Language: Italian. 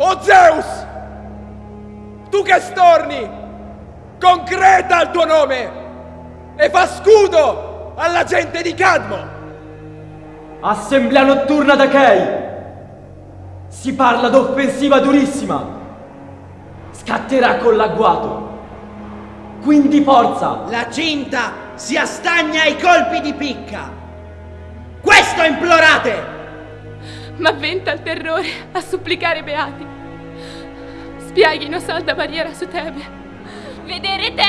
O Zeus! Tu che storni, concreta il tuo nome e fa scudo alla gente di Cadmo! Assemblea notturna d'Achei! Si parla d'offensiva durissima! Scatterà con l'agguato! Quindi forza! La cinta si astagna ai colpi di picca! Questo implorate! Ma venta il terrore a supplicare beati. Spieghino salda barriera su Tebe. Vedere Tebe